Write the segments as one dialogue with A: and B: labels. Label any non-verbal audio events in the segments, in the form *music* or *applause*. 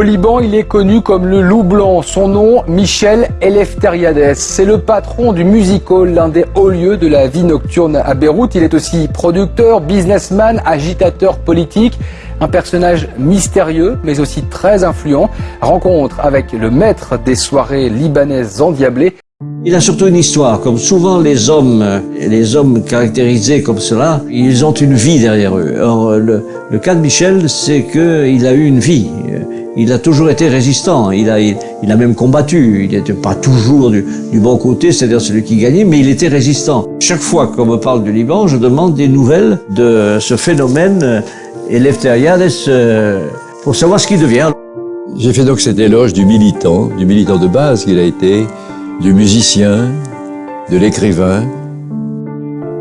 A: Au Liban, il est connu comme le loup blanc. Son nom, Michel Eleftheriades. C'est le patron du Music Hall, l'un des hauts lieux de la vie nocturne à Beyrouth. Il est aussi producteur, businessman, agitateur politique. Un personnage mystérieux, mais aussi très influent. Rencontre avec le maître des soirées libanaises endiablées.
B: Il a surtout une histoire, comme souvent les hommes, les hommes caractérisés comme cela, ils ont une vie derrière eux. Or, le, le cas de Michel, c'est qu'il a eu une vie. Il a toujours été résistant, il a, il, a même combattu, il n'était pas toujours du, du bon côté, c'est-à-dire celui qui gagnait, mais il était résistant. Chaque fois qu'on me parle du Liban, je demande des nouvelles de ce phénomène Eleftheriades euh, pour savoir ce qu'il devient.
C: J'ai fait donc cet éloge du militant, du militant de base qu'il a été, du musicien, de l'écrivain,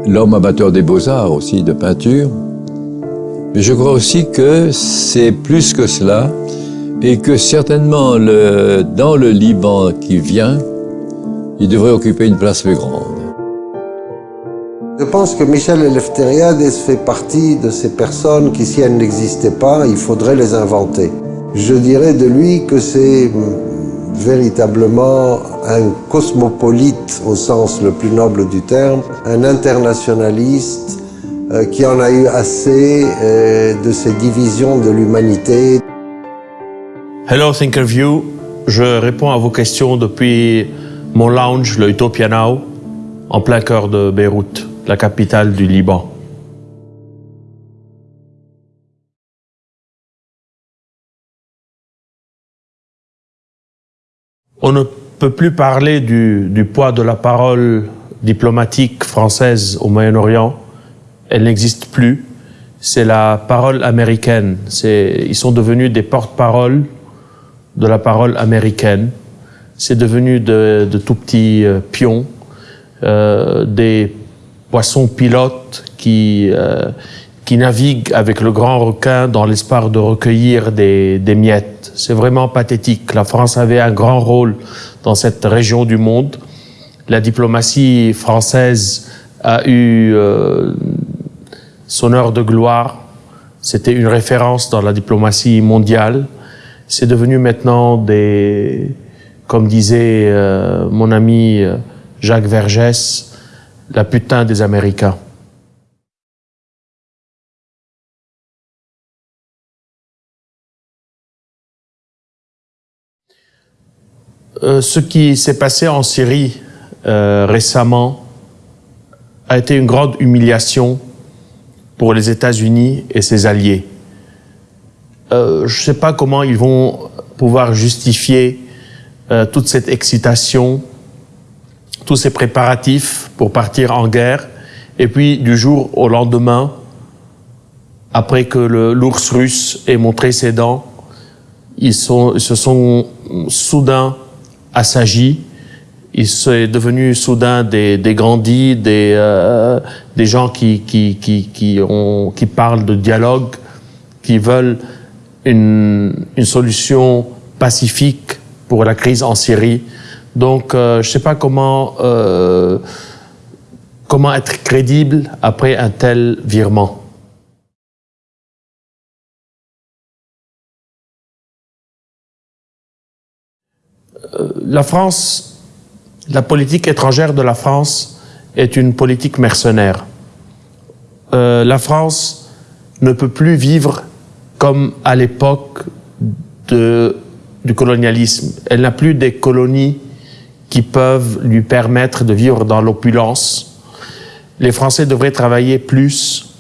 C: l'homme amateur des beaux-arts aussi, de peinture. Mais je crois aussi que c'est plus que cela et que certainement dans le Liban qui vient, il devrait occuper une place plus grande.
D: Je pense que Michel Eleftheriades fait partie de ces personnes qui, si elles n'existaient pas, il faudrait les inventer. Je dirais de lui que c'est véritablement un cosmopolite au sens le plus noble du terme, un internationaliste euh, qui en a eu assez euh, de ces divisions de l'humanité.
E: Hello Thinkerview, je réponds à vos questions depuis mon lounge, le Utopia Now, en plein cœur de Beyrouth, la capitale du Liban. On ne peut plus parler du, poids de la parole diplomatique française au Moyen-Orient. Elle n'existe plus. C'est la parole américaine. Ils sont devenus des porte-paroles de la parole américaine. C'est devenu de, tout petits euh, pions, euh, des poissons pilotes qui, euh, qui naviguent avec le grand requin dans l'espoir de recueillir des, des miettes. C'est vraiment pathétique. La France avait un grand rôle dans cette région du monde. La diplomatie française a eu son heure de gloire. C'était une référence dans la diplomatie mondiale. C'est devenu maintenant des, comme disait euh, mon ami euh, Jacques Vergès, la putain des Américains. Euh, ce qui s'est passé en Syrie récemment a été une grande humiliation pour les États-Unis et ses alliés. Euh, je ne sais pas comment ils vont pouvoir justifier toute cette excitation, tous ces préparatifs pour partir en guerre, et puis du jour au lendemain, après que l'ours russe ait montré ses dents, ils, sont, ils se sont soudain assagi. Il est devenu soudain des, des grandis, des, euh, des gens qui, qui, qui, qui, ont, qui parlent de dialogue, qui veulent une, solution pacifique pour la crise en Syrie. Donc, euh, je ne sais pas comment, euh, comment être crédible après un tel virement. Euh, la France, la politique étrangère de la France est une politique mercenaire. La France ne peut plus vivre comme à l'époque du colonialisme. Elle n'a plus des colonies qui peuvent lui permettre de vivre dans l'opulence. Les Français devraient travailler plus,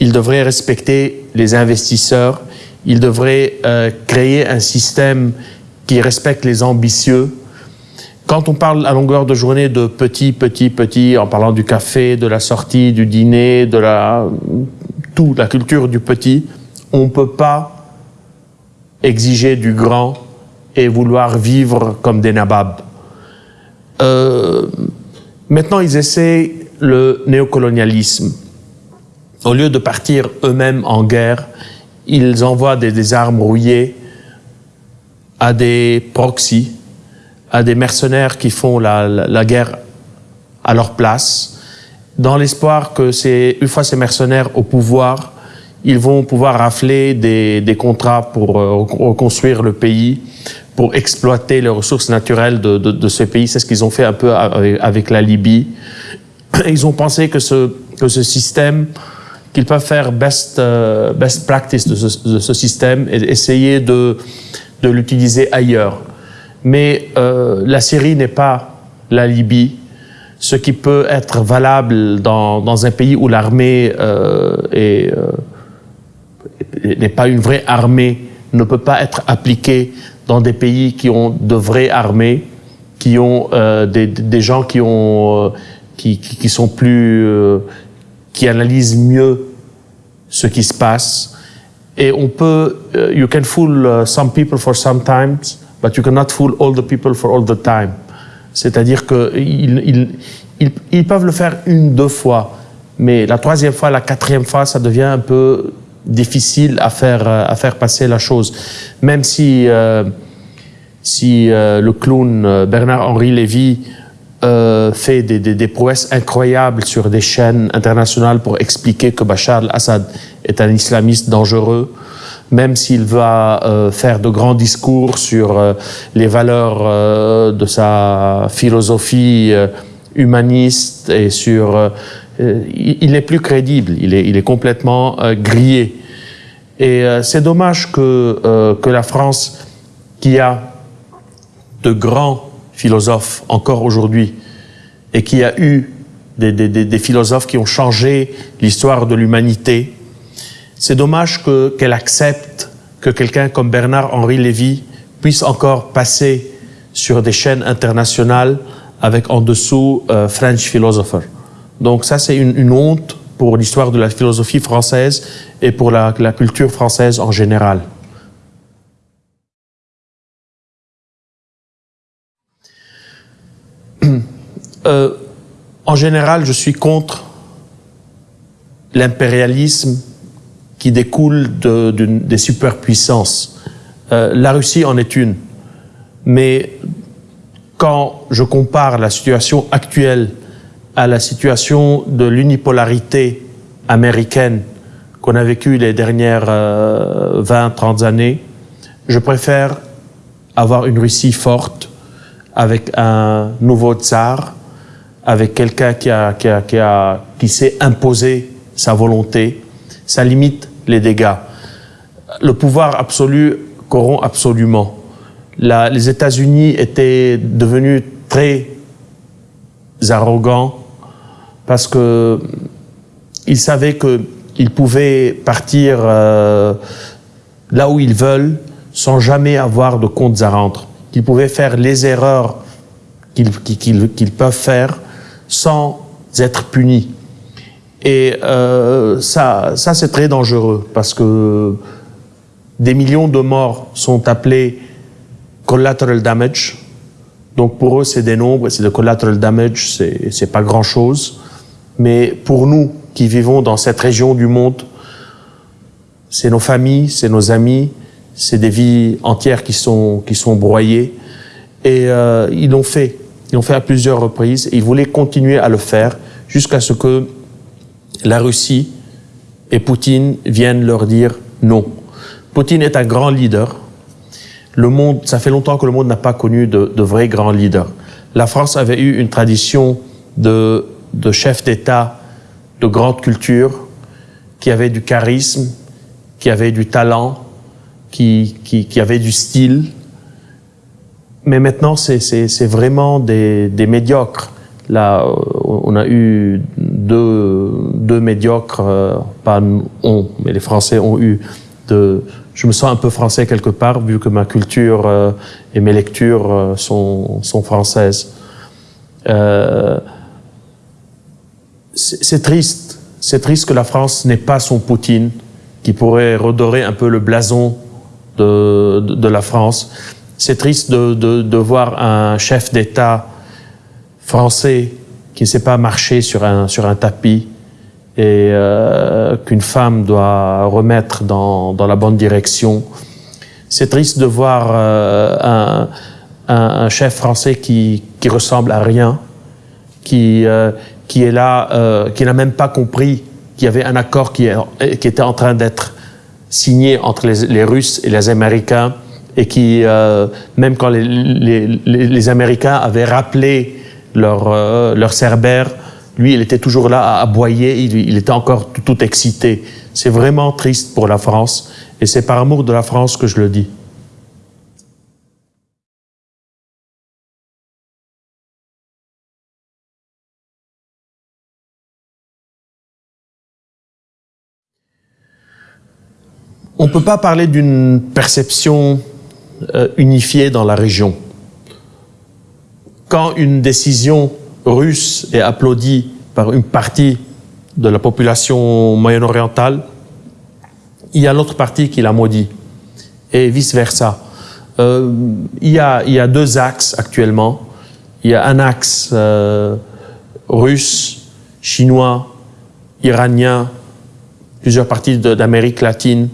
E: ils devraient respecter les investisseurs, ils devraient euh, créer un système qui respecte les ambitieux. Quand on parle à longueur de journée de petit, petit, petit, en parlant du café, de la sortie, du dîner, de la, tout, la culture du petit, on ne peut pas exiger du grand et vouloir vivre comme des nababs. Euh, maintenant, ils essaient le néocolonialisme. Au lieu de partir eux-mêmes en guerre, ils envoient des, armes rouillées à des proxys, à des mercenaires qui font la, la, guerre à leur place, dans l'espoir que une fois ces mercenaires au pouvoir, ils vont pouvoir rafler des, des contrats pour euh, reconstruire le pays, pour exploiter les ressources naturelles de, de, de ce pays. C'est ce qu'ils ont fait un peu avec, la Libye. *clears throat* Ils ont pensé que ce, que ce système, qu'ils peuvent faire best, uh, best practice de ce, de ce, système et essayer de, de l'utiliser ailleurs. Mais euh, la Syrie n'est pas la Libye. Ce qui peut être valable dans, dans un pays où l'armée euh, est... N'est pas une vraie armée, ne peut pas être appliqué dans des pays qui ont de vraies armées, qui ont euh, des, gens qui ont euh, qui, sont plus euh, qui analysent mieux ce qui se passe. Et on peut you can fool some people for some times but you cannot fool all the people for all the time. C'est-à-dire que ils, ils, ils, ils peuvent le faire une deux fois mais la troisième fois la quatrième fois ça devient un peu difficile à faire, à faire passer la chose. Même si, euh, si euh, le clown euh, Bernard-Henri Lévy euh, fait des, des, des, prouesses incroyables sur des chaînes internationales pour expliquer que Bachar al-Assad est un islamiste dangereux, même s'il va euh, faire de grands discours sur euh, les valeurs de sa philosophie humaniste et sur euh, il n'est plus crédible, il est, complètement euh, grillé. Et euh, c'est dommage que, la France, qui a de grands philosophes encore aujourd'hui, et qui a eu des, philosophes qui ont changé l'histoire de l'humanité, c'est dommage qu'elle qu accepte que quelqu'un comme Bernard-Henri Lévy puisse encore passer sur des chaînes internationales avec en dessous euh, French philosopher. Donc ça, c'est une, honte pour l'histoire de la philosophie française et pour la, culture française en général. *clears throat* Euh, en général, je suis contre l'impérialisme qui découle de, de, des superpuissances. Euh, la Russie en est une. Mais quand je compare la situation actuelle à la situation de l'unipolarité américaine qu'on a vécue les dernières euh, 20, 30 années, je préfère avoir une Russie forte avec un nouveau tsar, avec quelqu'un qui, a, qui, a, qui, a, qui sait imposer sa volonté. Ça limite les dégâts. Le pouvoir absolu corrompt absolument. Les États-Unis étaient devenus très arrogants parce que ils savaient qu'ils pouvaient partir euh, là où ils veulent sans jamais avoir de comptes à rendre. Qu'ils pouvaient faire les erreurs qu'ils qu qu peuvent faire sans être punis. Et euh, ça, ça c'est très dangereux parce que des millions de morts sont appelés collateral damage. Donc pour eux, c'est des nombres, c'est de collateral damage, c'est pas grand chose. Mais pour nous qui vivons dans cette région du monde, c'est nos familles, c'est nos amis, c'est des vies entières qui sont, qui sont broyées. Et euh, ils l'ont fait. Ils l'ont fait à plusieurs reprises. Et ils voulaient continuer à le faire jusqu'à ce que la Russie et Poutine viennent leur dire non. Poutine est un grand leader. Le monde, ça fait longtemps que le monde n'a pas connu de, de vrais grands leaders. La France avait eu une tradition de de chefs d'État de grande culture, qui avaient du charisme, qui avaient du talent, qui, qui, avaient du style. Mais maintenant, c'est vraiment des, des, médiocres. Là, on a eu deux, deux médiocres, euh, pas on, mais les Français ont eu de... Je me sens un peu français quelque part, vu que ma culture euh, et mes lectures euh, sont, sont françaises. Euh, c'est triste. C'est triste que la France n'ait pas son Poutine qui pourrait redorer un peu le blason de, la France. C'est triste de, voir un chef d'État français qui ne sait pas marcher sur un, tapis et euh, qu'une femme doit remettre dans, la bonne direction. C'est triste de voir euh, un, chef français qui, qui ressemble à rien, qui, euh, qui est là, euh, qui n'a même pas compris qu'il y avait un accord qui, était en train d'être signé entre les, Russes et les Américains et qui, euh, même quand les, Américains avaient rappelé leur, euh, leur cerbère, lui, il était toujours là à aboyer, il, était encore tout excité. C'est vraiment triste pour la France et c'est par amour de la France que je le dis. On ne peut pas parler d'une perception euh, unifiée dans la région. Quand une décision russe est applaudie par une partie de la population moyen-orientale, il y a l'autre partie qui la maudit, et vice-versa. Euh, il, y a, deux axes actuellement. Il y a un axe euh, russe, chinois, iranien, plusieurs parties d'Amérique latine,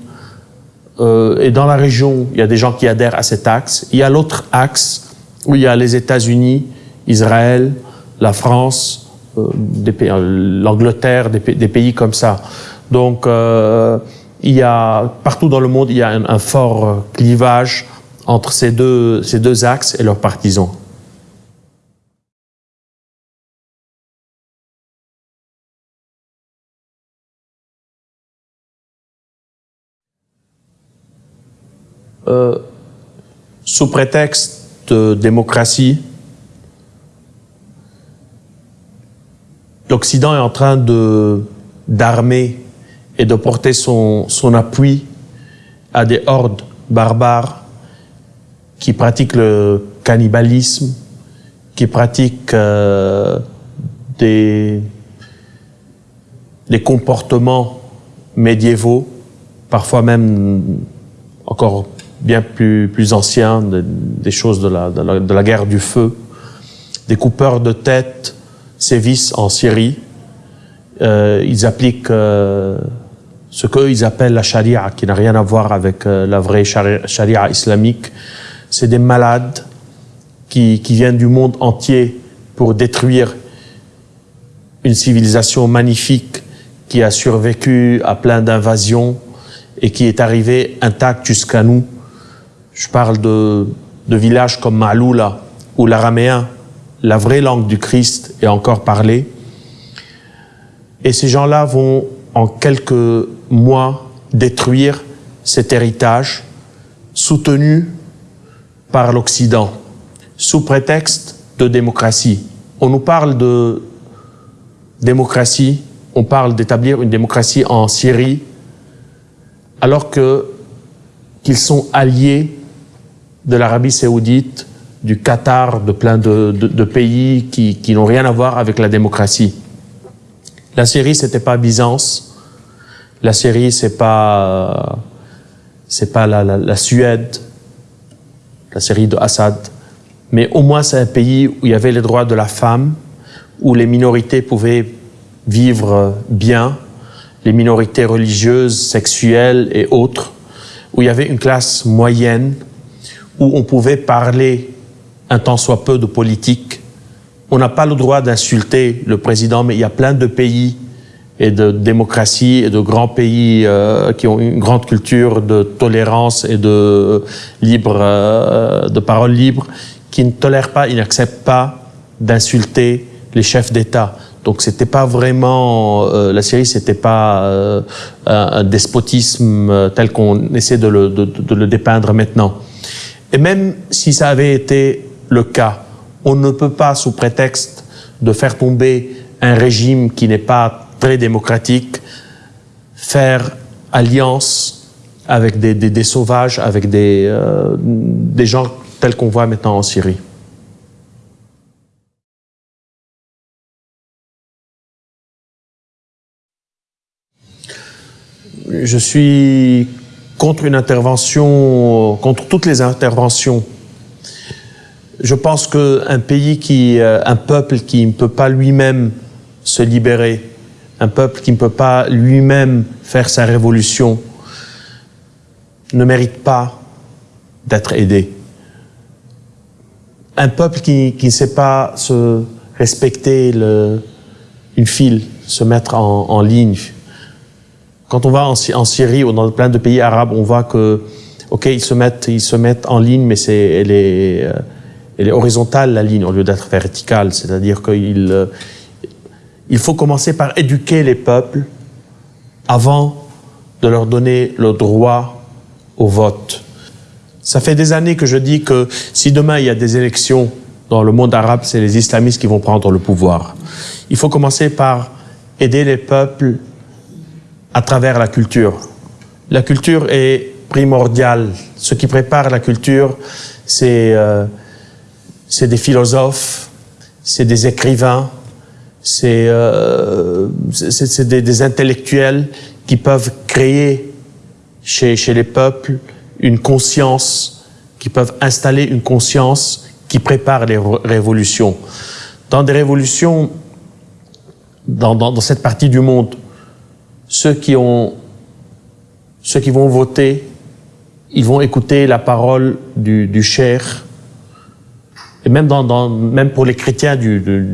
E: euh, et dans la région, il y a des gens qui adhèrent à cet axe. Il y a l'autre axe où il y a les États-Unis, Israël, la France, euh, euh l'Angleterre, des, pays comme ça. Donc, il y a partout dans le monde, il y a un, fort clivage entre ces deux axes et leurs partisans. Euh, sous prétexte de démocratie, l'Occident est en train d'armer et de porter son, appui à des hordes barbares qui pratiquent le cannibalisme, qui pratiquent euh, des comportements médiévaux, parfois même encore bien plus, plus anciens, des choses de la, de la, de, la, guerre du feu. Des coupeurs de tête sévissent en Syrie. Euh, ils appliquent euh, ce qu'eux, appellent la charia, qui n'a rien à voir avec euh, la vraie charia, islamique. C'est des malades qui, qui viennent du monde entier pour détruire une civilisation magnifique qui a survécu à plein d'invasions et qui est arrivée intacte jusqu'à nous je parle de, villages comme Maloula, où l'araméen, la vraie langue du Christ, est encore parlée. Et ces gens-là vont, en quelques mois, détruire cet héritage soutenu par l'Occident, sous prétexte de démocratie. On nous parle de démocratie, on parle d'établir une démocratie en Syrie, alors qu'ils sont alliés de l'Arabie saoudite, du Qatar, de plein de, pays qui, n'ont rien à voir avec la démocratie. La Syrie, c'était pas Byzance. La Syrie, c'est pas, c'est pas la, Suède, la Syrie de Assad. Mais au moins, c'est un pays où il y avait les droits de la femme, où les minorités pouvaient vivre bien, les minorités religieuses, sexuelles et autres, où il y avait une classe moyenne où on pouvait parler un tant soit peu de politique. On n'a pas le droit d'insulter le président, mais il y a plein de pays et de démocratie et de grands pays euh, qui ont une grande culture de tolérance et de libre, euh, de parole libre, qui ne tolèrent pas, ils n'acceptent pas d'insulter les chefs d'État. Donc c'était pas vraiment euh, la Syrie, c'était pas euh, un, despotisme euh, tel qu'on essaie de le dépeindre maintenant. Et même si ça avait été le cas, on ne peut pas, sous prétexte de faire tomber un régime qui n'est pas très démocratique, faire alliance avec des, sauvages, avec des, euh, des gens tels qu'on voit maintenant en Syrie. Je suis contre une intervention, contre toutes les interventions. Je pense qu'un pays qui, euh, un peuple qui ne peut pas lui-même se libérer, un peuple qui ne peut pas lui-même faire sa révolution, ne mérite pas d'être aidé. Un peuple qui, ne sait pas se respecter une file, se mettre en ligne, quand on va en, Syrie ou dans plein de pays arabes, on voit que, ok, ils se mettent, ils se mettent en ligne, mais c'est, elle est, euh, elle est horizontale la ligne au lieu d'être verticale. C'est-à-dire qu'il euh, il faut commencer par éduquer les peuples avant de leur donner le droit au vote. Ça fait des années que je dis que si demain il y a des élections dans le monde arabe, c'est les islamistes qui vont prendre le pouvoir. Il faut commencer par aider les peuples à travers la culture. La culture est primordiale. Ce qui prépare la culture, c'est euh, des philosophes, c'est des écrivains, c'est euh, des, des, intellectuels qui peuvent créer chez, chez les peuples une conscience, qui peuvent installer une conscience qui prépare les révolutions. Dans des révolutions, dans, dans, dans cette partie du monde, ceux qui ont, ceux qui vont voter, ils vont écouter la parole du, du cher. Et même pour les chrétiens de,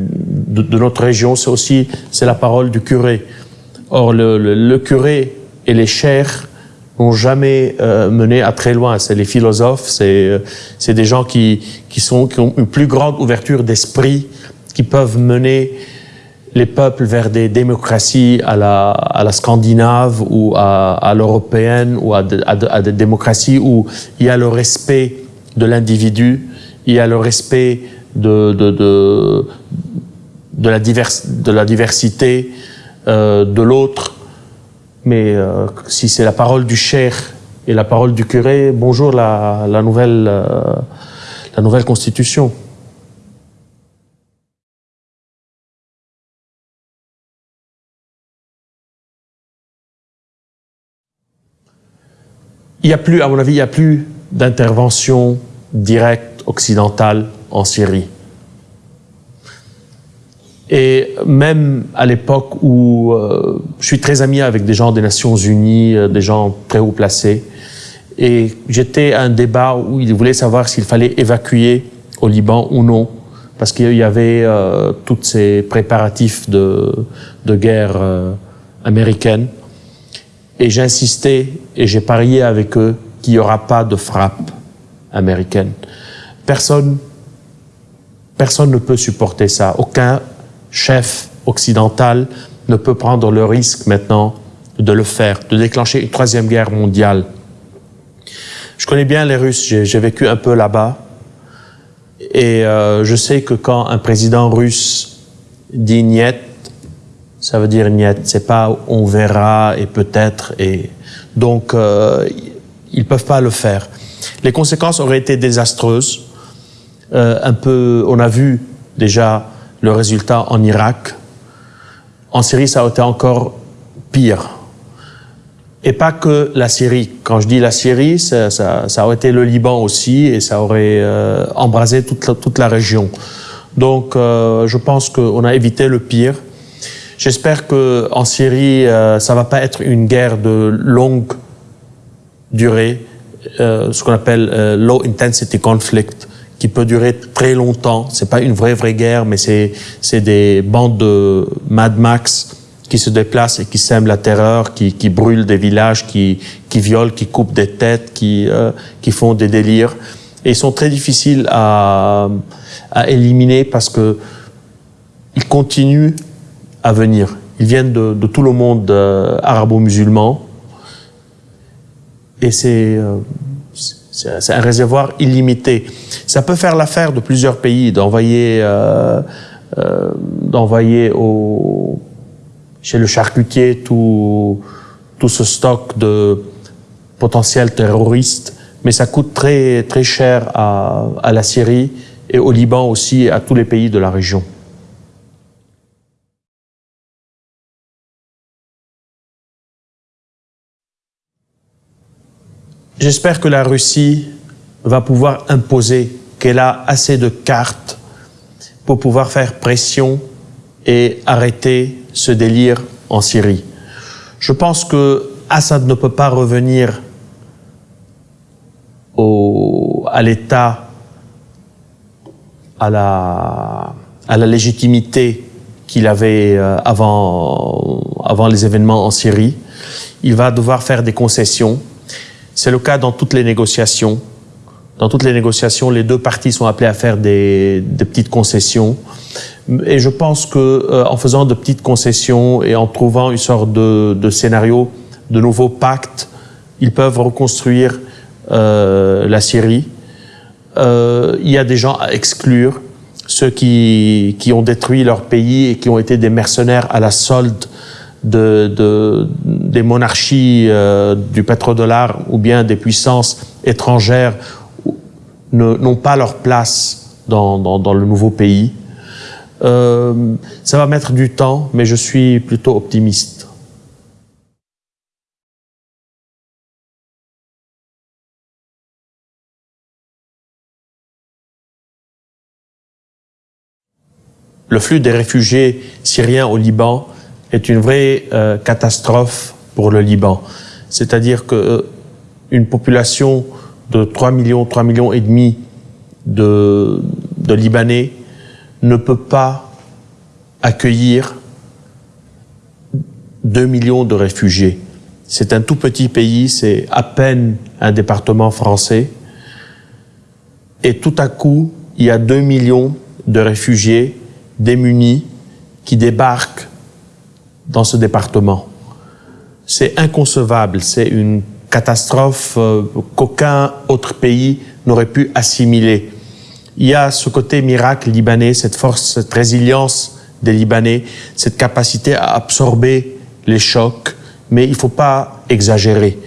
E: notre région, c'est aussi, c'est la parole du curé. Or, le, curé et les chers n'ont jamais euh, mené à très loin. C'est les philosophes, c'est euh, des gens qui qui ont une plus grande ouverture d'esprit, qui peuvent mener les peuples vers des démocraties à la, scandinave ou à, l'européenne ou à, des démocraties où il y a le respect de l'individu, il y a le respect de, la, diversité euh, de l'autre. Mais euh, si c'est la parole du cher et la parole du curé, bonjour la, euh, la nouvelle constitution. Il n'y a plus, à mon avis, il n'y a plus d'intervention directe occidentale en Syrie. Et même à l'époque où euh, je suis très ami avec des gens des Nations Unies, euh, des gens très haut placés, et j'étais à un débat où ils voulaient savoir s'il fallait évacuer au Liban ou non, parce qu'il y avait euh, tous ces préparatifs de, de guerre américaine. Et j'ai insisté et j'ai parié avec eux qu'il n'y aura pas de frappe américaine. Personne, personne ne peut supporter ça. Aucun chef occidental ne peut prendre le risque maintenant de le faire, de déclencher une troisième guerre mondiale. Je connais bien les Russes, j'ai vécu un peu là-bas. Et euh, je sais que quand un président russe dit niet, ça veut dire niet. C'est pas on verra et peut-être et donc euh, ils peuvent pas le faire. Les conséquences auraient été désastreuses. Euh, un peu, on a vu déjà le résultat en Irak. En Syrie, ça a été encore pire. Et pas que la Syrie. Quand je dis la Syrie, ça, aurait été le Liban aussi et ça aurait euh, embrasé toute la, région. Donc, je pense qu'on a évité le pire. J'espère que en Syrie, euh, ça va pas être une guerre de longue durée, euh, ce qu'on appelle euh, low intensity conflict, qui peut durer très longtemps. C'est pas une vraie vraie guerre, mais c'est des bandes de Mad Max qui se déplacent et qui sèment la terreur, qui, qui brûlent des villages, qui qui violent, qui coupent des têtes, qui qui font des délires. Et ils sont très difficiles à à éliminer parce que ils continuent à venir. Ils viennent de, tout le monde euh, arabo-musulman. Et c'est euh, c'est un réservoir illimité. Ça peut faire l'affaire de plusieurs pays d'envoyer euh, d'envoyer au chez le charcutier tout tout ce stock de potentiels terroristes, mais ça coûte très très cher à, à la Syrie et au Liban aussi et à tous les pays de la région. J'espère que la Russie va pouvoir imposer qu'elle a assez de cartes pour pouvoir faire pression et arrêter ce délire en Syrie. Je pense que Assad ne peut pas revenir au, à l'État, à la, à la légitimité qu'il avait euh, avant, avant les événements en Syrie. Il va devoir faire des concessions. C'est le cas dans toutes les négociations. Dans toutes les négociations, les deux parties sont appelées à faire des, des petites concessions. Et je pense que euh, en faisant de petites concessions et en trouvant une sorte de, de scénario, de nouveaux pactes, ils peuvent reconstruire euh, la Syrie. Euh, il y a des gens à exclure, ceux qui, qui ont détruit leur pays et qui ont été des mercenaires à la solde de, de des monarchies euh, du pétrodollar ou bien des puissances étrangères n'ont pas leur place dans, dans, dans le nouveau pays. Euh, ça va mettre du temps, mais je suis plutôt optimiste. Le flux des réfugiés syriens au Liban est une vraie euh, catastrophe pour le Liban. C'est-à-dire que euh, une population de 3 millions, 3 millions et demi de, de Libanais ne peut pas accueillir 2 millions de réfugiés. C'est un tout petit pays, c'est à peine un département français. Et tout à coup, il y a 2 millions de réfugiés démunis qui débarquent dans ce département. C'est inconcevable, c'est une catastrophe euh, qu'aucun autre pays n'aurait pu assimiler. Il y a ce côté miracle libanais, cette force, cette résilience des Libanais, cette capacité à absorber les chocs, mais il ne faut pas exagérer.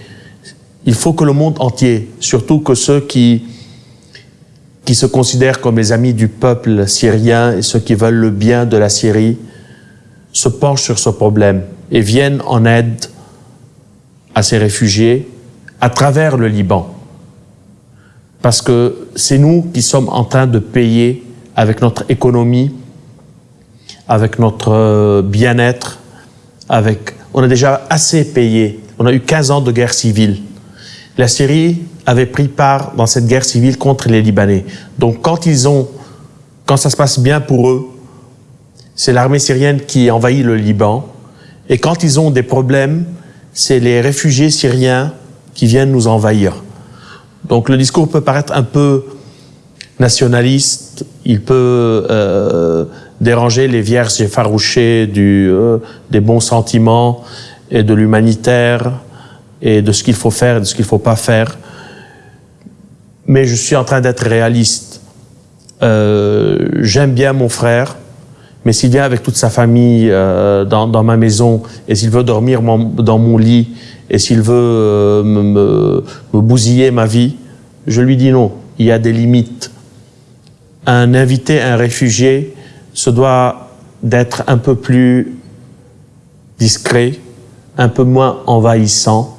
E: Il faut que le monde entier, surtout que ceux qui, qui se considèrent comme les amis du peuple syrien et ceux qui veulent le bien de la Syrie, se penchent sur ce problème et viennent en aide à ces réfugiés à travers le Liban. Parce que c'est nous qui sommes en train de payer avec notre économie, avec notre euh, bien-être, avec... On a déjà assez payé. On a eu 15 ans de guerre civile. La Syrie avait pris part dans cette guerre civile contre les Libanais. Donc quand ils ont... Quand ça se passe bien pour eux, c'est l'armée syrienne qui envahit le Liban. Et quand ils ont des problèmes, c'est les réfugiés syriens qui viennent nous envahir. Donc le discours peut paraître un peu nationaliste, il peut euh, déranger les vierges effarouchées du, euh, des bons sentiments et de l'humanitaire et de ce qu'il faut faire et de ce qu'il ne faut pas faire. Mais je suis en train d'être réaliste. Euh, J'aime bien mon frère, mais s'il vient avec toute sa famille euh, dans, ma maison et s'il veut dormir dans mon lit et s'il veut euh, me, bousiller ma vie, je lui dis non. Il y a des limites. Un invité, un réfugié, se doit d'être un peu plus discret, un peu moins envahissant.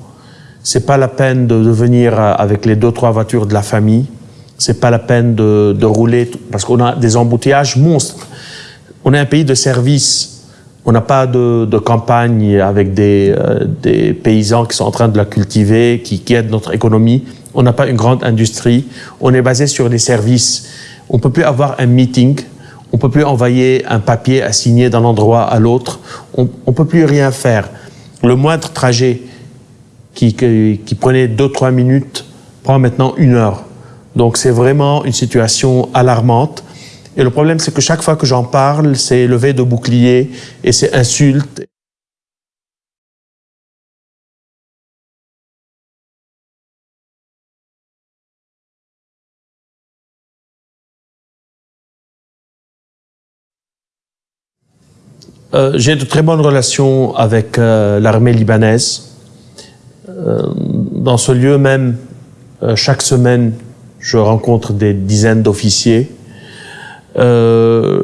E: C'est pas la peine de, venir avec les deux trois voitures de la famille. C'est pas la peine de rouler parce qu'on a des embouteillages monstres. On est un pays de service on n'a pas de, campagne avec des, euh, des, paysans qui sont en train de la cultiver, qui, aident notre économie. On n'a pas une grande industrie. On est basé sur les services. On peut plus avoir un meeting. On peut plus envoyer un papier à signer d'un endroit à l'autre. On, on peut plus rien faire. Le moindre trajet qui, qui, qui prenait deux trois minutes prend maintenant une heure. Donc c'est vraiment une situation alarmante. Et le problème, c'est que chaque fois que j'en parle, c'est levé de bouclier et c'est insulte. Euh, J'ai de très bonnes relations avec euh, l'armée libanaise. Euh, dans ce lieu même, chaque semaine, je rencontre des dizaines d'officiers euh,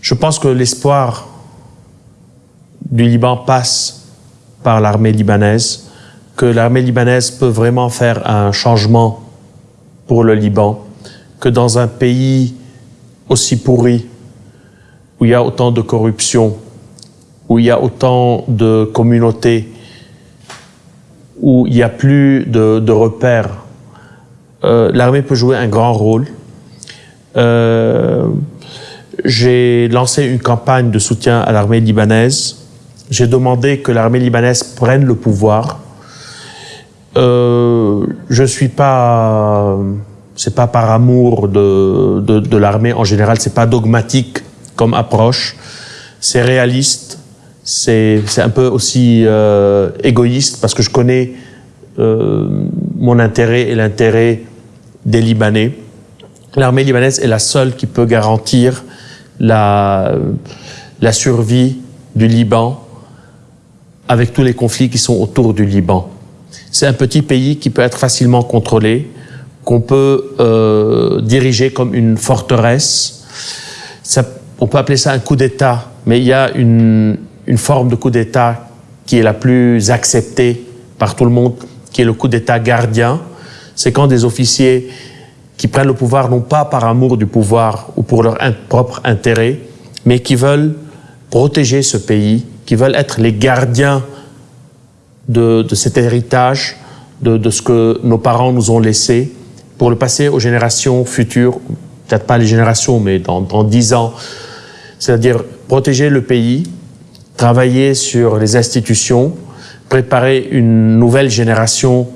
E: je pense que l'espoir du Liban passe par l'armée libanaise, que l'armée libanaise peut vraiment faire un changement pour le Liban, que dans un pays aussi pourri, où il y a autant de corruption, où il y a autant de communautés, où il n'y a plus de, repères, euh, l'armée peut jouer un grand rôle. Euh, j'ai lancé une campagne de soutien à l'armée libanaise. J'ai demandé que l'armée libanaise prenne le pouvoir. Euh, je suis pas, c'est pas par amour de, de, l'armée en général, c'est pas dogmatique comme approche. C'est réaliste, c'est un peu aussi euh, égoïste parce que je connais euh, mon intérêt et l'intérêt des Libanais. L'armée libanaise est la seule qui peut garantir la, la survie du Liban avec tous les conflits qui sont autour du Liban. C'est un petit pays qui peut être facilement contrôlé, qu'on peut euh, diriger comme une forteresse. Ça, on peut appeler ça un coup d'État, mais il y a une, une forme de coup d'État qui est la plus acceptée par tout le monde, qui est le coup d'État gardien. C'est quand des officiers qui prennent le pouvoir non pas par amour du pouvoir ou pour leur propre intérêt, mais qui veulent protéger ce pays, qui veulent être les gardiens de, de cet héritage, de, de, ce que nos parents nous ont laissé, pour le passer aux générations futures, peut-être pas les générations, mais dans, dans 10 ans. C'est-à-dire protéger le pays, travailler sur les institutions, préparer une nouvelle génération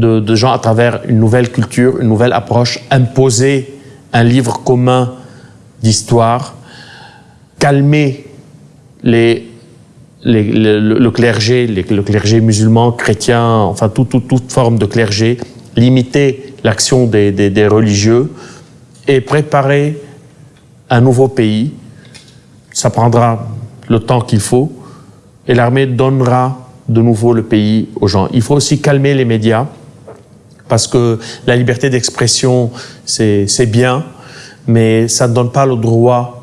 E: de, gens à travers une nouvelle culture, une nouvelle approche, imposer un livre commun d'histoire, calmer le, le, clergé, le clergé musulman, chrétien, enfin tout, tout, toute forme de clergé, limiter l'action des religieux et préparer un nouveau pays. Ça prendra le temps qu'il faut et l'armée donnera de nouveau le pays aux gens. Il faut aussi calmer les médias parce que la liberté d'expression, c'est bien, mais ça ne donne pas le droit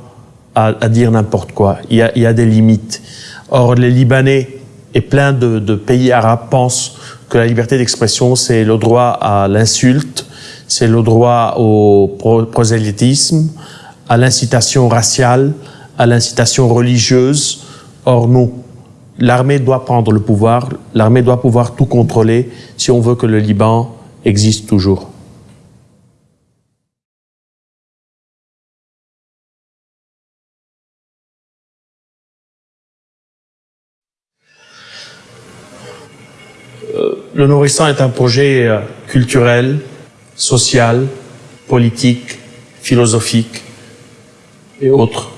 E: à, dire n'importe quoi. Il y, a, il y, a, des limites. Or, les Libanais et plein de, de pays arabes pensent que la liberté d'expression, c'est le droit à l'insulte, c'est le droit au prosélytisme, à l'incitation raciale, à l'incitation religieuse. Or, nous, l'armée doit prendre le pouvoir, l'armée doit pouvoir tout contrôler si on veut que le Liban existe toujours. Le Nourrisson est un projet culturel, social, politique, philosophique et autres.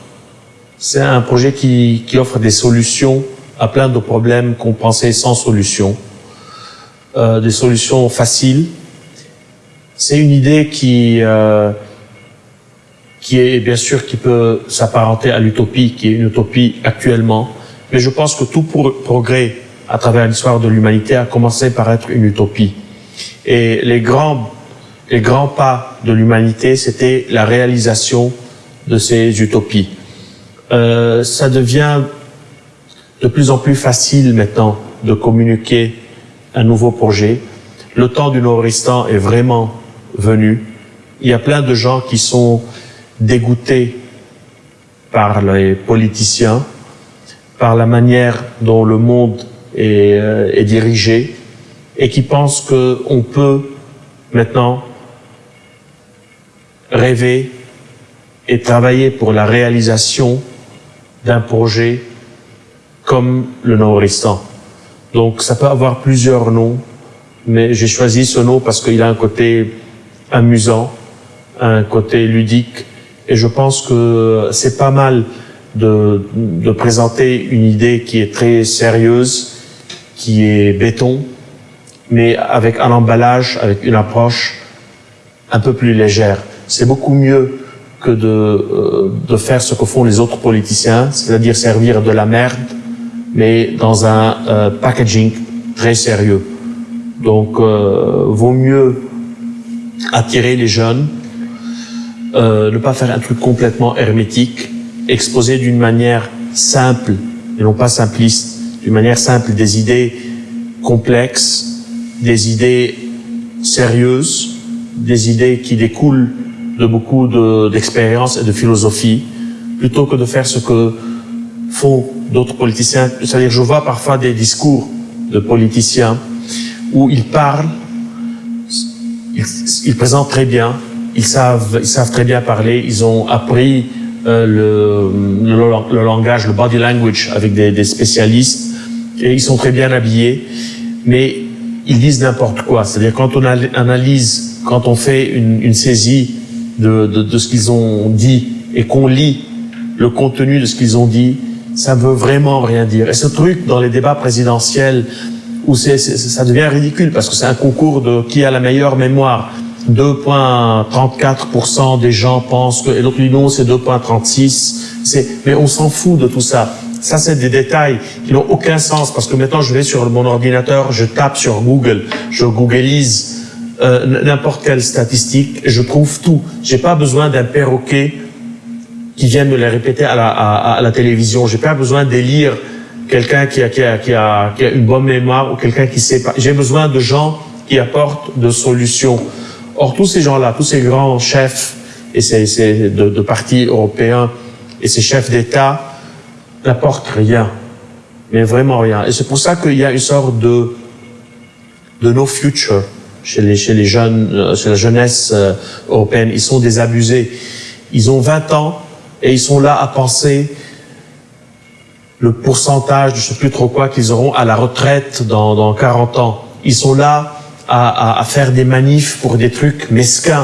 E: C'est un projet qui, qui, offre des solutions à plein de problèmes qu'on pensait sans solution, euh, des solutions faciles. C'est une idée qui euh, qui est bien sûr qui peut s'apparenter à l'utopie, qui est une utopie actuellement, mais je pense que tout progrès à travers l'histoire de l'humanité a commencé par être une utopie. Et les grands les grands pas de l'humanité, c'était la réalisation de ces utopies. Euh, ça devient de plus en plus facile maintenant de communiquer un nouveau projet. Le temps du Nord-Istan est vraiment venu. Il y a plein de gens qui sont dégoûtés par les politiciens, par la manière dont le monde est, euh, dirigé, et qui pensent qu'on peut maintenant rêver et travailler pour la réalisation d'un projet comme le Nord-Istan. Donc ça peut avoir plusieurs noms, mais j'ai choisi ce nom parce qu'il a un côté amusant, un côté ludique, et je pense que c'est pas mal de, de, présenter une idée qui est très sérieuse, qui est béton, mais avec un emballage, avec une approche un peu plus légère. C'est beaucoup mieux que de, euh, de faire ce que font les autres politiciens, c'est-à-dire servir de la merde, mais dans un euh, packaging très sérieux. Donc, euh, vaut mieux attirer les jeunes, euh, ne pas faire un truc complètement hermétique, exposer d'une manière simple, et non pas simpliste, d'une manière simple des idées complexes, des idées sérieuses, des idées qui découlent de beaucoup d'expérience et de philosophie, plutôt que de faire ce que font d'autres politiciens. C'est-à-dire, je vois parfois des discours de politiciens où ils parlent, ils, ils présentent très bien, ils savent, ils savent très bien parler, ils ont appris euh, le, le, langage, le body language avec des, des, spécialistes et ils sont très bien habillés, mais ils disent n'importe quoi. C'est-à-dire quand on analyse, quand on fait une, une saisie de, de, de ce qu'ils ont dit et qu'on lit le contenu de ce qu'ils ont dit, ça veut vraiment rien dire. Et ce truc dans les débats présidentiels où c'est, ça devient ridicule parce que c'est un concours de qui a la meilleure mémoire. 2,34% des gens pensent que, et l'autre dit non, c'est 2,36. C'est, mais on s'en fout de tout ça. Ça, c'est des détails qui n'ont aucun sens parce que maintenant, je vais sur mon ordinateur, je tape sur Google, je googleise euh, n'importe quelle statistique, je trouve tout. J'ai pas besoin d'un perroquet qui vient me les répéter à la, à, à la télévision. J'ai pas besoin d'élire quelqu'un qui a, qui, a, qui, a, qui a une bonne mémoire ou quelqu'un qui sait pas. J'ai besoin de gens qui apportent de solutions. Or, tous ces gens-là, tous ces grands chefs et ces, ces de, de, partis européens et ces chefs d'État n'apportent rien, mais vraiment rien. Et c'est pour ça qu'il y a une sorte de de no future chez les chez les jeunes, chez la jeunesse euh, européenne. Ils sont désabusés. Ils ont 20 ans et ils sont là à penser le pourcentage, je sais plus trop quoi, qu'ils auront à la retraite dans, dans 40 ans. Ils sont là à, à, à, faire des manifs pour des trucs mesquins.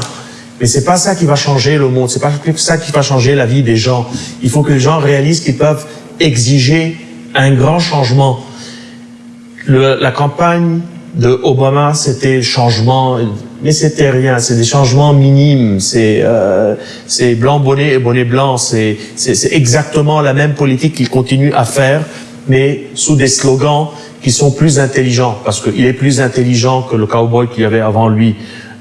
E: Mais c'est pas ça qui va changer le monde. C'est pas ça qui va changer la vie des gens. Il faut que les gens réalisent qu'ils peuvent exiger un grand changement. Le, la campagne de Obama, c'était changement, mais c'était rien. C'est des changements minimes. C'est euh, blanc bonnet et bonnet blanc. C'est c'est exactement la même politique qu'il continue à faire, mais sous des slogans qui sont plus intelligents, parce qu'il est plus intelligent que le cowboy qu'il y avait avant lui.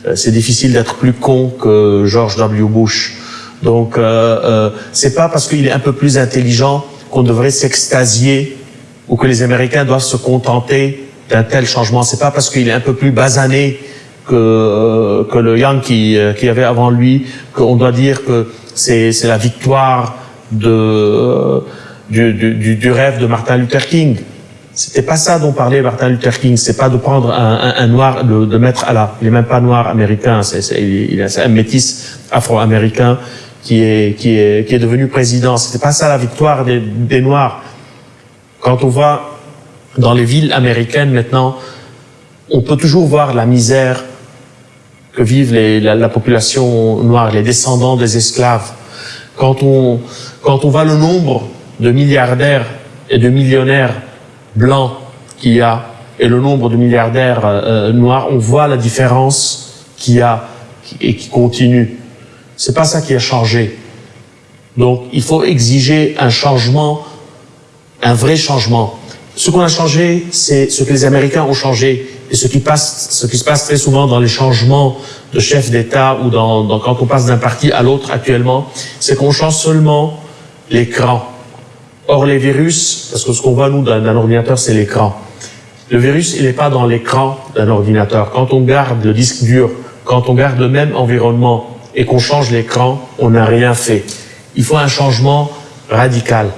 E: Euh, c'est difficile d'être plus con que George W. Bush. Donc, euh, euh, c'est pas parce qu'il est un peu plus intelligent qu'on devrait s'extasier ou que les Américains doivent se contenter d'un tel changement. C'est pas parce qu'il est un peu plus basané que euh, que le Yankee euh, qui avait avant lui qu'on doit dire que c'est c'est la victoire de euh, du, du, du rêve de Martin Luther King. C'était pas ça dont parlait Martin Luther King. C'est pas de prendre un, un, noir, de, de, mettre à la. Il est même pas noir américain. C'est, c'est, il est un métis afro-américain qui est qui est qui est devenu président. C'était pas ça la victoire des, des noirs. Quand on voit dans les villes américaines maintenant, on peut toujours voir la misère que vivent la, la, population noire, les descendants des esclaves. Quand on quand on voit le nombre de milliardaires et de millionnaires blanc qu'il y a et le nombre de milliardaires euh, noirs, on voit la différence qu'il y a et qui continue. C'est pas ça qui a changé. Donc, il faut exiger un changement, un vrai changement. Ce qu'on a changé, c'est ce que les Américains ont changé et ce qui passe, ce qui se passe très souvent dans les changements de chef d'État ou dans, dans, quand on passe d'un parti à l'autre actuellement, c'est qu'on change seulement l'écran. Or, les virus, parce que ce qu'on voit, nous, d'un ordinateur, c'est l'écran. Le virus, il n'est pas dans l'écran d'un ordinateur. Quand on garde le disque dur, quand on garde le même environnement et qu'on change l'écran, on n'a rien fait. Il faut un changement radical.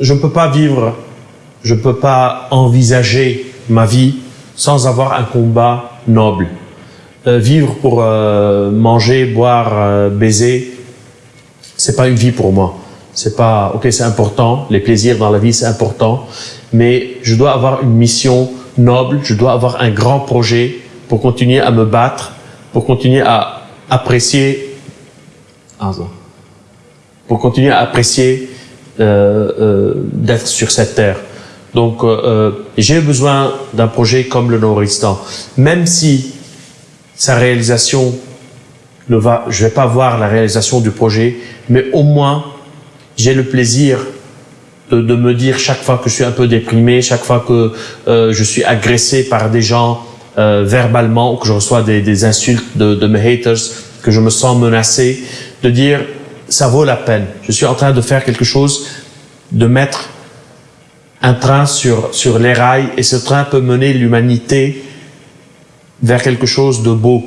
E: Je ne peux pas vivre, je ne peux pas envisager ma vie sans avoir un combat noble. Euh, vivre pour euh, manger, boire, euh, baiser, c'est pas une vie pour moi. C'est pas, ok, c'est important, les plaisirs dans la vie, c'est important, mais je dois avoir une mission noble, je dois avoir un grand projet pour continuer à me battre, pour continuer à apprécier, pour continuer à apprécier d'être sur cette terre. Donc, euh, j'ai besoin d'un projet comme le Noristan. Même si sa réalisation ne va, je vais pas voir la réalisation du projet, mais au moins, j'ai le plaisir de, de, me dire chaque fois que je suis un peu déprimé, chaque fois que euh, je suis agressé par des gens euh, verbalement que je reçois des, des insultes de, de, mes haters, que je me sens menacé, de dire ça vaut la peine. Je suis en train de faire quelque chose, de mettre un train sur, sur les rails et ce train peut mener l'humanité vers quelque chose de beau,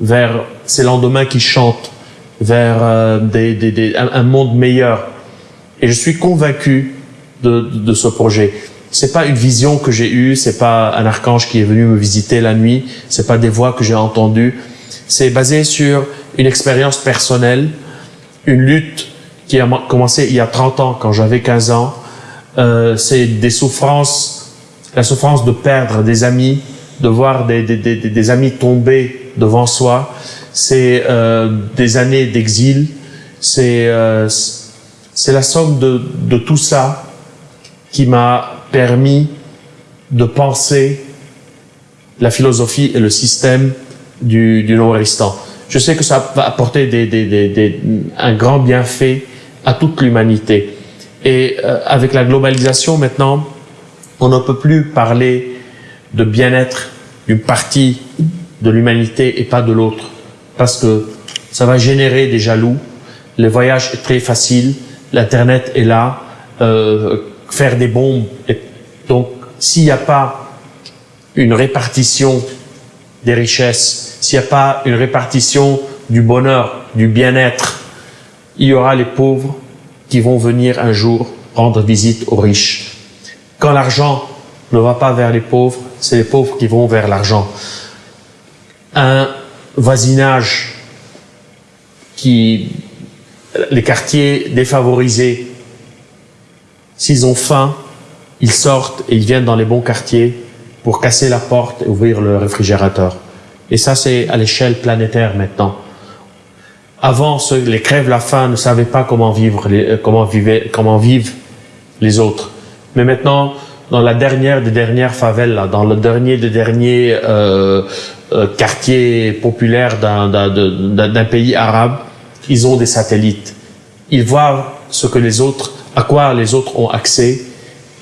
E: vers ces lendemains qui chantent, vers euh, des, des, des, un, monde meilleur. Et je suis convaincu de, de ce projet. C'est pas une vision que j'ai eue, c'est pas un archange qui est venu me visiter la nuit, c'est pas des voix que j'ai entendues. C'est basé sur une expérience personnelle, une lutte qui a commencé il y a 30 ans quand j'avais 15 ans. Euh, c'est des souffrances, la souffrance de perdre des amis, de voir des, amis tomber devant soi. C'est euh, des années d'exil. C'est euh, la somme de, de tout ça qui m'a permis de penser la philosophie et le système du, du Nord-Istan. Je sais que ça va apporter des, des, des, un grand bienfait à toute l'humanité. Et euh, avec la globalisation maintenant, on ne peut plus parler de bien-être d'une partie de l'humanité et pas de l'autre, parce que ça va générer des jaloux. Le voyage est très facile, l'internet est là, euh, faire des bombes. Donc, s'il n'y a pas une répartition des richesses, s'il n'y a pas une répartition du bonheur, du bien-être, il y aura les pauvres qui vont venir un jour rendre visite aux riches. Quand l'argent ne va pas vers les pauvres, c'est les pauvres qui vont vers l'argent. Un voisinage qui, les quartiers défavorisés, s'ils ont faim, ils sortent et ils viennent dans les bons quartiers pour casser la porte et ouvrir le réfrigérateur. Et ça, c'est à l'échelle planétaire maintenant. Avant, ceux, les crèves la faim ne savaient pas comment vivre, les, comment, vivaient, comment vivent les autres. Mais maintenant, dans la dernière des dernières favelles, dans le dernier des derniers euh, euh, quartiers populaires d'un pays arabe, ils ont des satellites. Ils voient ce que les autres, à quoi les autres ont accès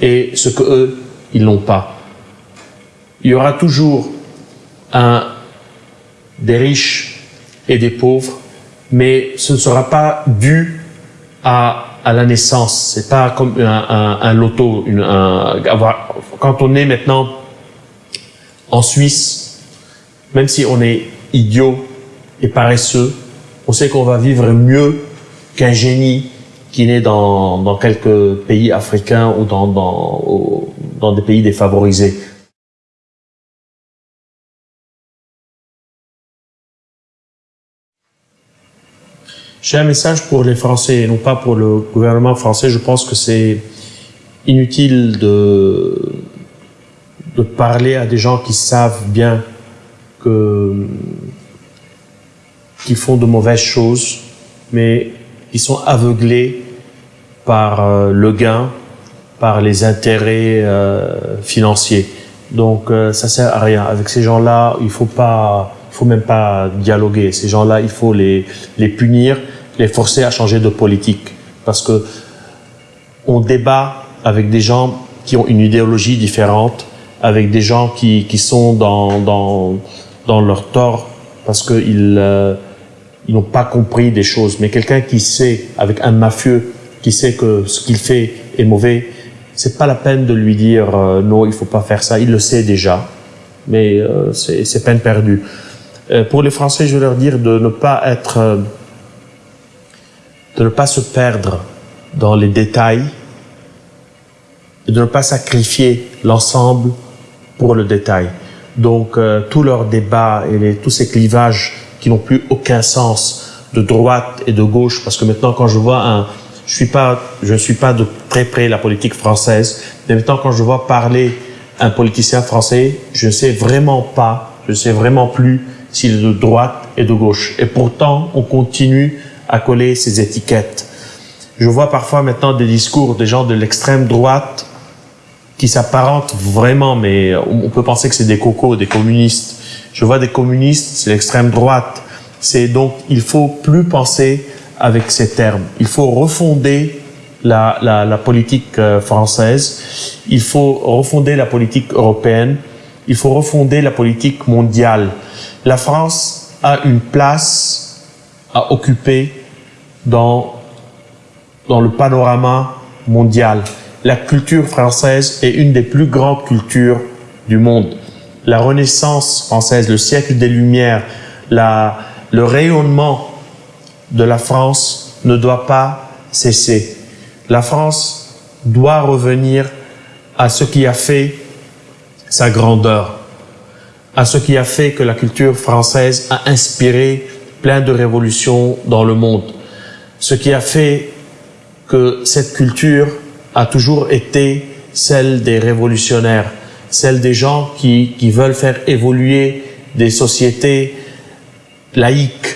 E: et ce que eux, ils n'ont pas. Il y aura toujours des riches et des pauvres, mais ce ne sera pas dû à la naissance. C'est pas comme un, loto. Une, un, avoir, quand on est maintenant en Suisse, même si on est idiot et paresseux, on sait qu'on va vivre mieux qu'un génie qui naît dans, quelques pays africains ou dans des pays défavorisés. J'ai un message pour les Français et non pas pour le gouvernement français. Je pense que c'est inutile de, parler à des gens qui savent bien qu'ils font de mauvaises choses, mais qui sont aveuglés par euh, le gain, par les intérêts euh, financiers. Donc euh, ça sert à rien. Avec ces gens-là, il faut faut même pas dialoguer. Ces gens-là, il faut les punir les forcer à changer de politique. Parce que on débat avec des gens qui ont une idéologie différente, avec des gens qui, qui sont dans, dans, dans leur tort parce qu'ils euh, ils n'ont pas compris des choses. Mais quelqu'un qui sait, avec un mafieux, qui sait que ce qu'il fait est mauvais, c'est pas la peine de lui dire euh, non, il faut pas faire ça. Il le sait déjà, mais euh, c'est peine perdue. Euh, pour les Français, je veux leur dire de ne pas être euh, de ne pas se perdre dans les détails et de ne pas sacrifier l'ensemble pour le détail. Donc, euh, tous leurs débats et tous ces clivages qui n'ont plus aucun sens de droite et de gauche, parce que maintenant, quand je vois un, je suis pas, je ne suis pas de très près la politique française, mais maintenant, quand je vois parler un politicien français, je ne sais vraiment pas, je ne sais vraiment plus s'il est de droite et de gauche. Et pourtant, on continue à coller ces étiquettes. Je vois parfois maintenant des discours des gens de l'extrême droite qui s'apparentent vraiment, mais on peut penser que c'est des cocos, des communistes. Je vois des communistes, c'est l'extrême droite. C'est donc, il faut plus penser avec ces termes. Il faut refonder la, politique euh, française. Il faut refonder la politique européenne. Il faut refonder la politique mondiale. La France a une place à occuper dans, dans le panorama mondial. La culture française est une des plus grandes cultures du monde. La Renaissance française, le siècle des Lumières, le rayonnement de la France ne doit pas cesser. La France doit revenir à ce qui a fait sa grandeur, à ce qui a fait que la culture française a inspiré plein de révolutions dans le monde, ce qui a fait que cette culture a toujours été celle des révolutionnaires, celle des gens qui, qui veulent faire évoluer des sociétés laïques.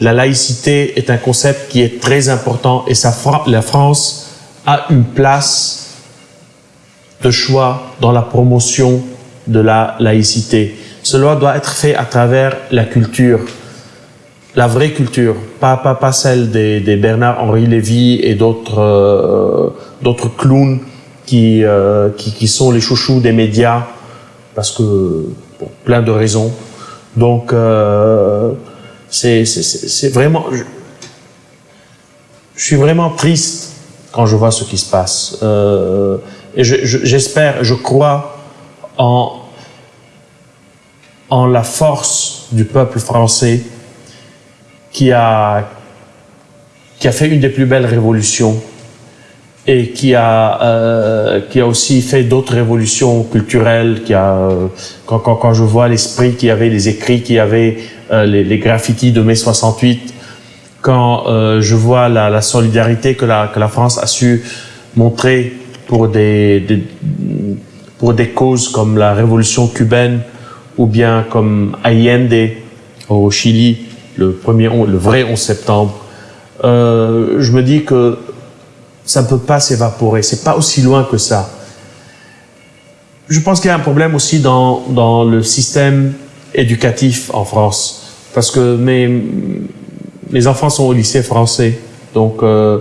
E: La laïcité est un concept qui est très important et la France a une place de choix dans la promotion de la laïcité. Cela doit être fait à travers la culture, la vraie culture, pas, pas, pas celle des, des Bernard-Henri Lévy et d'autres euh, d'autres clowns qui, euh, qui, qui, sont les chouchous des médias, parce que, pour plein de raisons. Donc, euh, c'est vraiment... Je, je, suis vraiment triste quand je vois ce qui se passe. Euh, et j'espère, je, je crois en, en la force du peuple français qui a, qui a fait une des plus belles révolutions et qui a, euh, qui a aussi fait d'autres révolutions culturelles. Qui a, euh, quand, quand, quand, je vois l'esprit qui avait, les écrits qui avait, euh, les, les, graffitis de mai 68, quand euh, je vois la, la, solidarité que la, que la France a su montrer pour des, des, pour des causes comme la révolution cubaine ou bien comme Allende au Chili, le, premier, le vrai 11 septembre, euh, je me dis que ça ne peut pas s'évaporer. C'est pas aussi loin que ça. Je pense qu'il y a un problème aussi dans, dans le système éducatif en France. Parce que mes, mes enfants sont au lycée français. Donc, euh,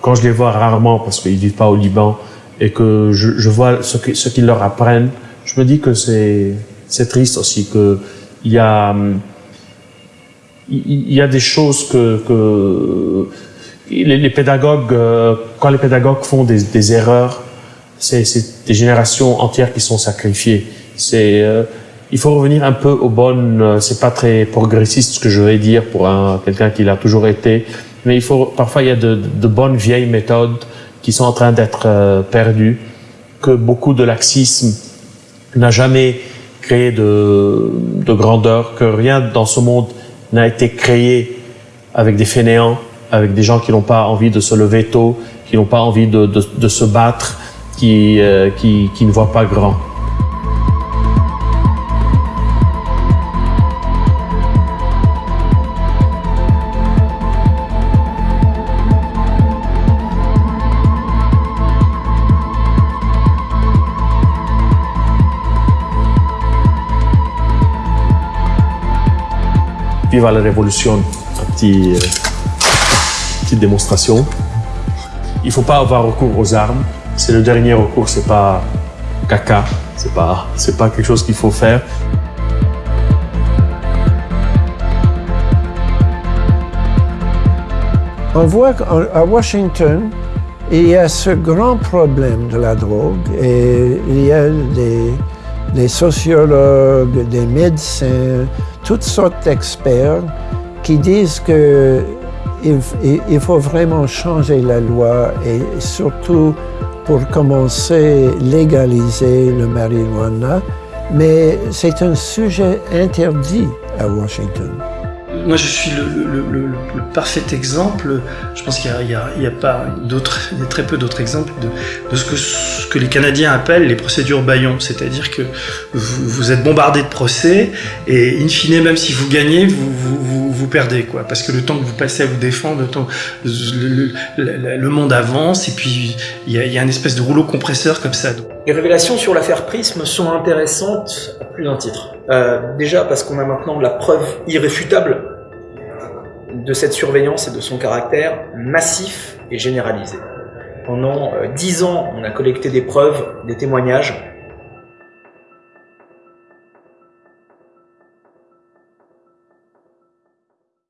E: quand je les vois rarement, parce qu'ils vivent pas au Liban, et que je, vois ce qu'ils qu'ils leur apprennent, je me dis que c'est triste aussi que il y a il y a des choses que, que les, pédagogues, euh, quand les pédagogues font des, erreurs, c'est des générations entières qui sont sacrifiées. C'est euh, il faut revenir un peu aux bonnes. Euh, c'est pas très progressiste ce que je vais dire pour un quelqu'un qui l'a toujours été, mais il faut parfois il y a de, bonnes vieilles méthodes qui sont en train d'être perdues, que beaucoup de laxisme n'a jamais créé de grandeur, que rien dans ce monde n'a été créé avec des fainéants avec des gens qui n'ont pas envie de se lever tôt, qui n'ont pas envie de, se battre, euh, qui, qui ne voient pas grand. Viva la révolution, un petit... Euh petite démonstration. Il faut pas avoir recours aux armes. C'est le dernier recours, c'est pas caca, c'est pas, pas quelque chose qu'il faut faire.
F: On voit qu'à Washington, il y a ce grand problème de la drogue et il y a des, des sociologues, des médecins, toutes sortes d'experts qui disent que il, faut vraiment changer la loi et surtout pour commencer légaliser le marijuana, mais c'est un sujet interdit à Washington.
G: Moi, je suis le, le parfait exemple. Je pense qu'il n'y a, a, pas d'autres, il y a très peu d'autres exemples de, ce, que, ce, que, les Canadiens appellent les procédures Bayon. C'est-à-dire que vous, êtes bombardé de procès et in fine, même si vous gagnez, vous, vous, perdez, quoi. Parce que le temps que vous passez à vous défendre, le, monde avance et puis il y, a, y a une espèce de rouleau compresseur comme ça.
H: Les révélations sur l'affaire Prism sont intéressantes à plus d'un titre. Euh, déjà parce qu'on a maintenant la preuve irréfutable de cette surveillance et de son caractère massif et généralisé. Pendant euh, dix ans, on a collecté des preuves, des témoignages,